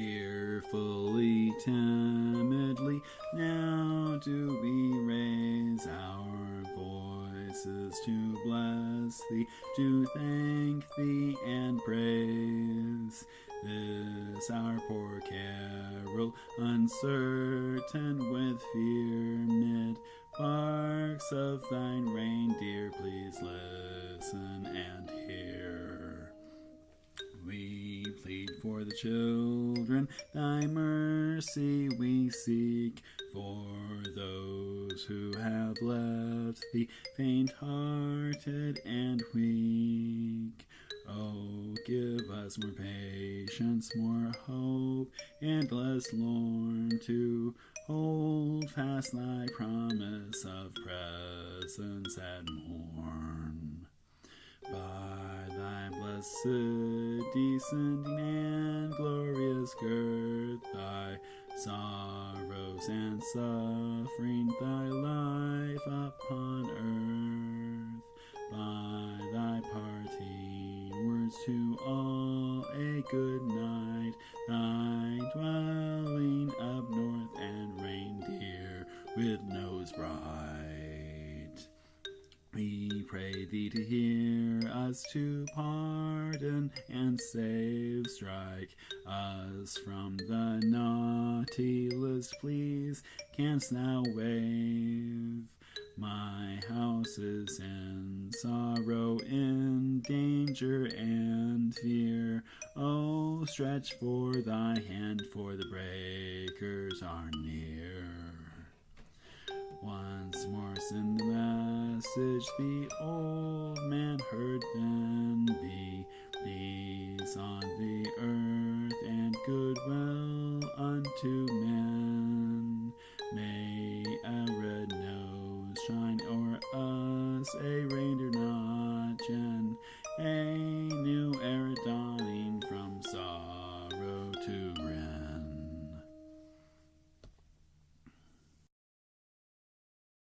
Fearfully, timidly, now do we raise our voices to bless thee, to thank thee and praise. This our poor carol, uncertain with fear, mid barks of thine reindeer, please listen and hear. Plead for the children, thy mercy we seek, for those who have left thee faint hearted and weak. Oh, give us more patience, more hope, and less lorn to hold fast thy promise of presence and morn. By blessed descending and glorious girth, thy sorrows and suffering, thy life upon earth, by thy parting words to all a good night, thy dwelling up north and reindeer with nose bright. We pray thee to hear us, to pardon and save. Strike us from the naughty list, please. Canst thou wave? My house is in sorrow, in danger and fear. Oh, stretch for thy hand, for the breakers are near. Once more send the message the old man heard goodwill unto men. May a red nose shine o'er us, a reindeer notch, and a